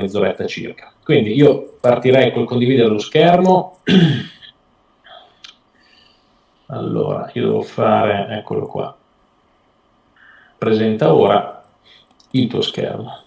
mezz'oretta circa. Quindi io partirei col condividere lo schermo. Allora, io devo fare, eccolo qua, presenta ora il tuo schermo.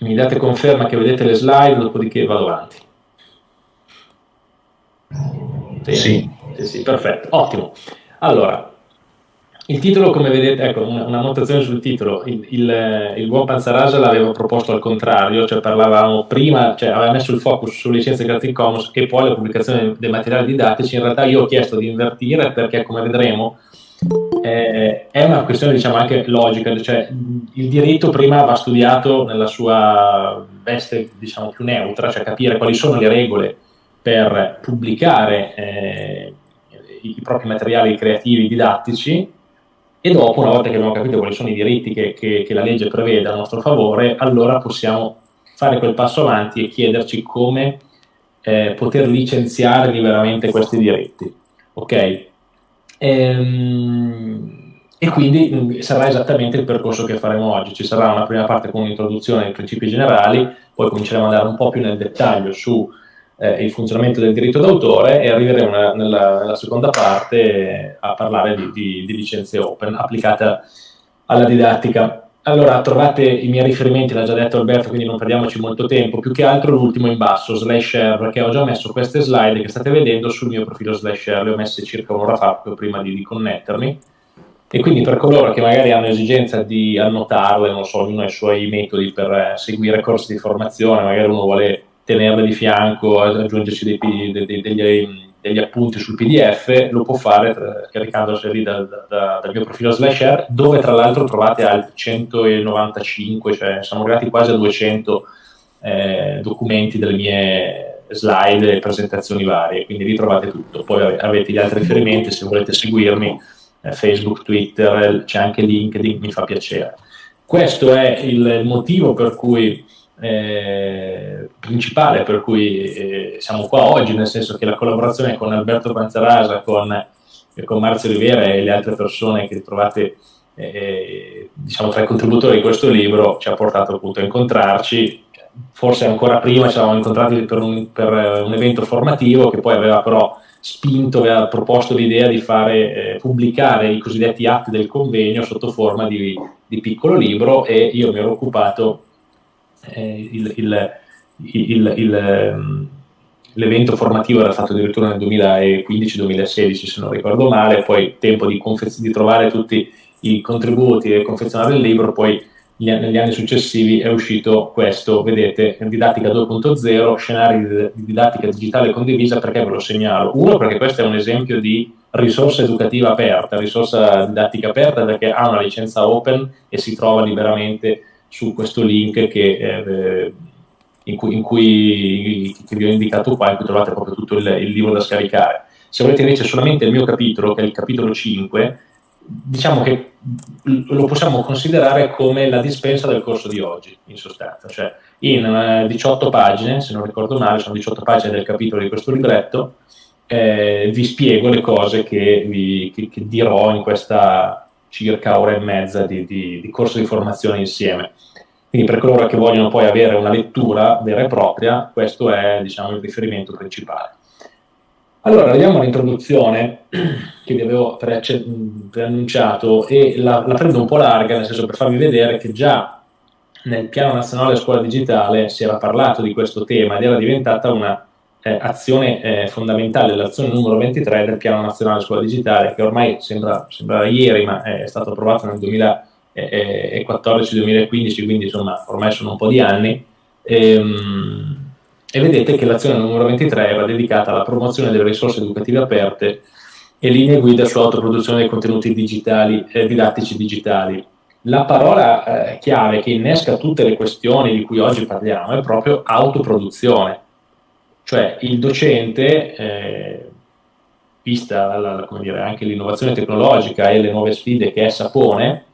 Mi date conferma che vedete le slide, dopodiché vado avanti. Sì, sì, sì, perfetto, ottimo. Allora, il titolo, come vedete, ecco, una, una notazione sul titolo, il, il, il buon Panzarasa l'aveva proposto al contrario, cioè parlavamo prima, cioè aveva messo il focus sulle licenze Creative Commons e poi la pubblicazione dei materiali didattici, in realtà io ho chiesto di invertire perché, come vedremo, eh, è una questione diciamo anche logica, cioè il diritto prima va studiato nella sua veste diciamo più neutra, cioè capire quali sono le regole per pubblicare eh, i propri materiali creativi didattici e dopo, una volta che abbiamo capito quali sono i diritti che, che, che la legge prevede a nostro favore, allora possiamo fare quel passo avanti e chiederci come eh, poter licenziare liberamente questi diritti. Ok? Ehm, e quindi mm, sarà esattamente il percorso che faremo oggi. Ci sarà una prima parte con un'introduzione ai principi generali, poi cominceremo ad andare un po' più nel dettaglio su eh, il funzionamento del diritto d'autore e arriveremo nella, nella, nella seconda parte a parlare di, di, di, licenze open applicate alla didattica. Allora, trovate i miei riferimenti, l'ha già detto Alberto, quindi non perdiamoci molto tempo, più che altro l'ultimo in basso, slash share, perché ho già messo queste slide che state vedendo sul mio profilo slash share, le ho messe circa un'ora fa, prima di, di connettermi, e quindi per coloro che magari hanno esigenza di annotarle, non so, ognuno ha i suoi metodi per eh, seguire corsi di formazione, magari uno vuole tenerle di fianco, aggiungerci dei, dei, degli, degli, appunti sul PDF, lo può fare caricandoseli da, da, dal mio profilo Slasher, dove tra l'altro trovate altri 195, cioè siamo arrivati quasi a 200 eh, documenti delle mie slide e presentazioni varie, quindi vi trovate tutto. Poi avete gli altri riferimenti, se volete seguirmi, eh, Facebook, Twitter, c'è anche LinkedIn, mi fa piacere. Questo è il motivo per cui eh, principale per cui eh, siamo qua oggi, nel senso che la collaborazione con Alberto Panzarasa, con, eh, con Marzio Rivera e le altre persone che trovate eh, diciamo, tra i contributori di questo libro ci ha portato appunto a incontrarci. Forse ancora prima ci eravamo incontrati per un, per un evento formativo che poi aveva però spinto, aveva proposto l'idea di fare, eh, pubblicare i cosiddetti atti del convegno sotto forma di, di piccolo libro e io mi ero occupato eh, il, il, l'evento formativo era fatto addirittura nel 2015-2016 se non ricordo male, poi tempo di, di, trovare tutti i contributi e confezionare il libro, poi negli anni successivi è uscito questo, vedete, didattica 2.0, scenari di didattica digitale condivisa, perché ve lo segnalo? Uno, perché questo è un esempio di risorsa educativa aperta, risorsa didattica aperta perché ha una licenza open e si trova liberamente su questo link che, eh, in, cui, in cui che vi ho indicato qua, in cui trovate proprio tutto il, il libro da scaricare. Se volete invece solamente il mio capitolo, che è il capitolo 5, diciamo che lo possiamo considerare come la dispensa del corso di oggi, in sostanza. Cioè, in 18 eh, pagine, se non ricordo male, sono 18 pagine del capitolo di questo libretto, eh, vi spiego le cose che, vi, che, che dirò in questa circa ora e mezza di, di, di corso di formazione insieme. Quindi per coloro che vogliono poi avere una lettura vera e propria, questo è diciamo, il riferimento principale. Allora, arriviamo all'introduzione che vi avevo preannunciato e la, la, prendo un po' larga, nel senso per farvi vedere che già nel piano nazionale scuola digitale si era parlato di questo tema ed era diventata una eh, eh, fondamentale, l'azione numero 23 del Piano Nazionale Scuola Digitale, che ormai sembra, sembra ieri, ma è stato approvato nel 2014-2015, quindi insomma ormai sono un po' di anni. E, ehm, e vedete che l'azione numero 23 era dedicata alla promozione delle risorse educative aperte e linee guida sull'autoproduzione dei contenuti digitali, eh, didattici digitali. La parola eh, chiave che innesca tutte le questioni di cui oggi parliamo è proprio autoproduzione cioè il docente, eh, vista la, dire, anche l'innovazione tecnologica e le nuove sfide che essa pone,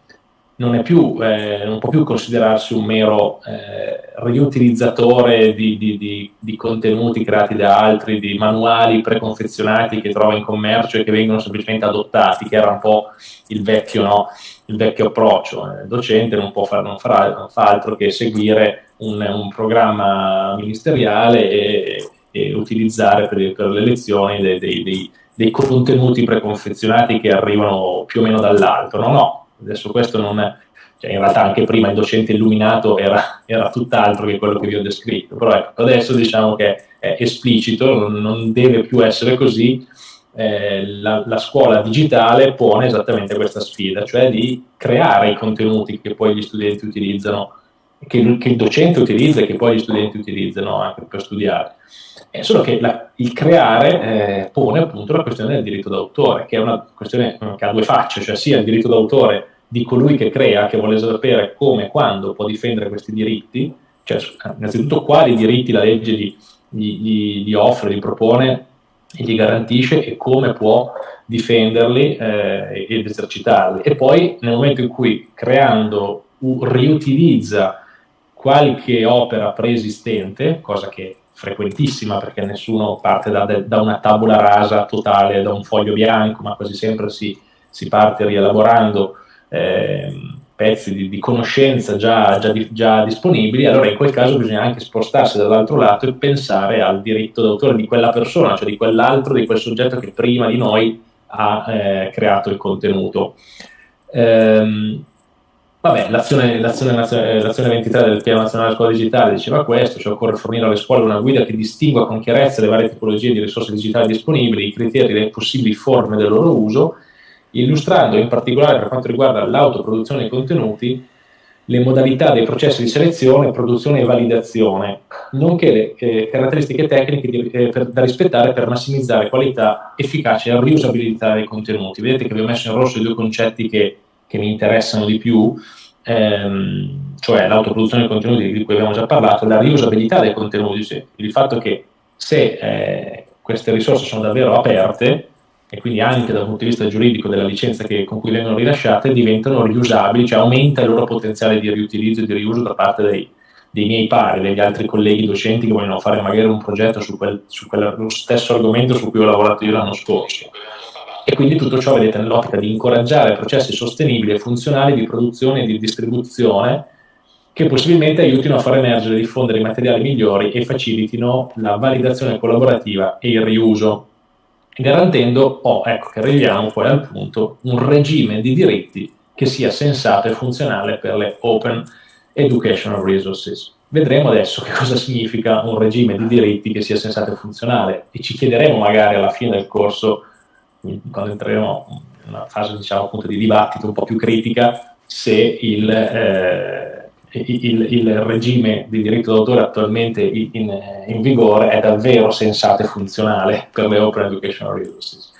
non, più, eh, non, può più considerarsi un mero eh, riutilizzatore di, di, di, di, contenuti creati da altri, di manuali preconfezionati che trova in commercio e che vengono semplicemente adottati, che era un po' il vecchio, no? il vecchio approccio. Il docente non, far, non, farà, non fa altro che seguire un, un programma ministeriale e, e utilizzare per, per, le lezioni dei, dei, dei, dei contenuti preconfezionati che arrivano più o meno dall'alto. No, no, adesso questo non è, cioè in realtà anche prima il docente illuminato era, era tutt'altro che quello che vi ho descritto, però ecco, adesso diciamo che è esplicito, non, deve più essere così, eh, la, la, scuola digitale pone esattamente questa sfida, cioè di creare i contenuti che poi gli studenti utilizzano, che, che il docente utilizza e che poi gli studenti utilizzano anche per studiare. È solo che la, il creare eh, pone appunto la questione del diritto d'autore, che è una questione che ha due facce, cioè sia il diritto d'autore di colui che crea, che vuole sapere come e quando può difendere questi diritti, cioè innanzitutto quali diritti la legge gli, gli, gli offre, gli propone e gli garantisce e come può difenderli eh, ed esercitarli. E poi nel momento in cui creando riutilizza qualche opera preesistente, cosa che frequentissima perché nessuno parte da, da, una tabula rasa totale, da un foglio bianco, ma quasi sempre si, si parte rielaborando eh, pezzi di, di conoscenza già, già, già, disponibili, allora in quel caso bisogna anche spostarsi dall'altro lato e pensare al diritto d'autore di quella persona, cioè di quell'altro, di quel soggetto che prima di noi ha eh, creato il contenuto. Ehm, Vabbè, l'azione, l'azione, l'azione 23 del Piano Nazionale Scuola Digitale diceva questo, cioè occorre fornire alle scuole una guida che distingua con chiarezza le varie tipologie di risorse digitali disponibili, i criteri e le possibili forme del loro uso, illustrando in particolare per quanto riguarda l'autoproduzione dei contenuti le modalità dei processi di selezione, produzione e validazione, nonché le eh, caratteristiche tecniche di, eh, per, da rispettare per massimizzare qualità, efficacia e riusabilità dei contenuti. Vedete che vi ho messo in rosso i due concetti che che mi interessano di più, ehm, cioè l'autoproduzione dei contenuti di cui abbiamo già parlato, la riusabilità dei contenuti, cioè il fatto che se eh, queste risorse sono davvero aperte, e quindi anche dal punto di vista giuridico della licenza che, con cui vengono rilasciate, diventano riusabili, cioè aumenta il loro potenziale di riutilizzo e di riuso da parte dei, dei miei pari, degli altri colleghi docenti che vogliono fare magari un progetto su, quel, su quello stesso argomento su cui ho lavorato io l'anno scorso. E quindi tutto ciò vedete nell'ottica di incoraggiare processi sostenibili e funzionali di produzione e di distribuzione che possibilmente aiutino a far emergere e diffondere i materiali migliori e facilitino la validazione collaborativa e il riuso, garantendo, oh, ecco che arriviamo poi al punto, un regime di diritti che sia sensato e funzionale per le Open Educational Resources. Vedremo adesso che cosa significa un regime di diritti che sia sensato e funzionale e ci chiederemo magari alla fine del corso quando entreremo in una fase diciamo, di dibattito un po' più critica, se il, eh, il, il regime di diritto d'autore attualmente in, in, vigore è davvero sensato e funzionale per le Open Educational Resources.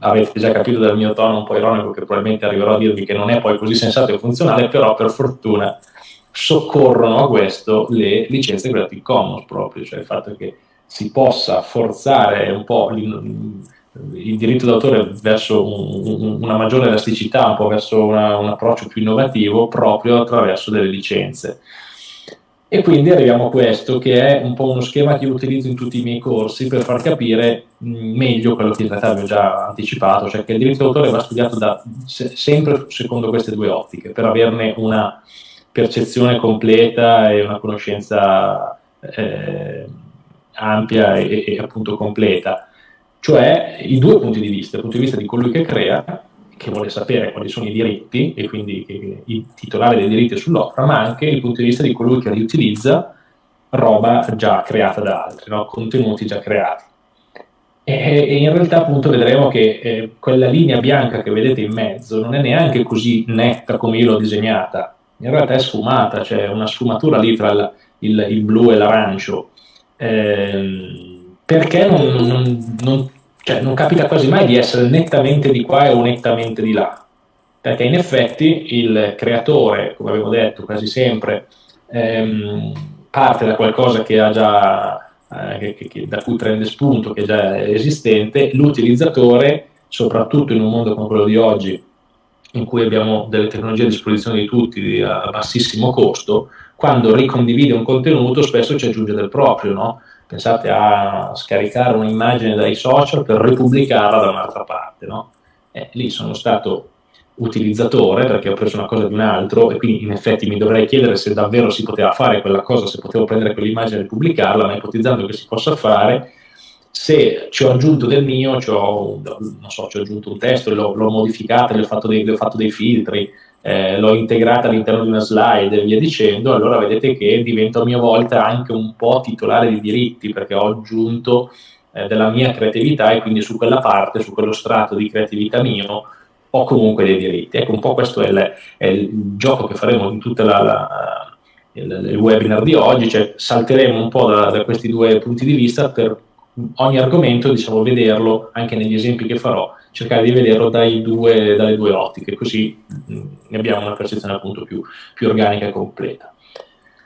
Avete già capito dal mio tono un po' ironico che probabilmente arriverò a dirvi che non è poi così sensato e funzionale, però per fortuna soccorrono a questo le licenze Creative Commons proprio, cioè il fatto che si possa forzare un po' il diritto d'autore verso un, una maggiore elasticità, un po' verso una, un approccio più innovativo proprio attraverso delle licenze. E quindi arriviamo a questo, che è un po' uno schema che io utilizzo in tutti i miei corsi per far capire meglio quello che in realtà vi ho già anticipato, cioè che il diritto d'autore va studiato da, se, sempre secondo queste due ottiche, per averne una percezione completa e una conoscenza eh, ampia e, e appunto completa cioè i due punti di vista, il punto di vista di colui che crea, che vuole sapere quali sono i diritti e quindi il titolare dei diritti sull'opera, ma anche il punto di vista di colui che riutilizza roba già creata da altri, no? contenuti già creati. E, e, in realtà appunto vedremo che eh, quella linea bianca che vedete in mezzo non è neanche così netta come io l'ho disegnata, in realtà è sfumata, c'è una sfumatura lì tra il, il, il blu e l'arancio. Eh, perché non, non, non, cioè, non, capita quasi mai di essere nettamente di qua o nettamente di là, perché in effetti il creatore, come avevo detto quasi sempre, ehm, parte da qualcosa che ha già, eh, che, che, da cui prende spunto, che è già esistente, l'utilizzatore, soprattutto in un mondo come quello di oggi, in cui abbiamo delle tecnologie a disposizione di tutti a bassissimo costo, quando ricondivide un contenuto spesso ci aggiunge del proprio, no? Pensate a scaricare un'immagine dai social per ripubblicarla da un'altra parte, no? Eh, lì sono stato utilizzatore perché ho preso una cosa di un altro e quindi in effetti mi dovrei chiedere se davvero si poteva fare quella cosa, se potevo prendere quell'immagine e ripubblicarla, ma ipotizzando che si possa fare, se ci ho aggiunto del mio, ci ho, so, ci ho aggiunto un testo, l'ho, l'ho modificato, gli ho ho fatto dei filtri, eh, l'ho integrata all'interno di una slide e via dicendo, allora vedete che divento a mia volta anche un po' titolare di diritti perché ho aggiunto eh, della mia creatività e quindi su quella parte, su quello strato di creatività mio, ho comunque dei diritti. Ecco, un po' questo è il, è il gioco che faremo in il, il, webinar di oggi, cioè salteremo un po' da, da questi due punti di vista per ogni argomento, diciamo, vederlo anche negli esempi che farò, cercare di vederlo due, dalle due ottiche, così mm, abbiamo una percezione appunto più, più organica e completa.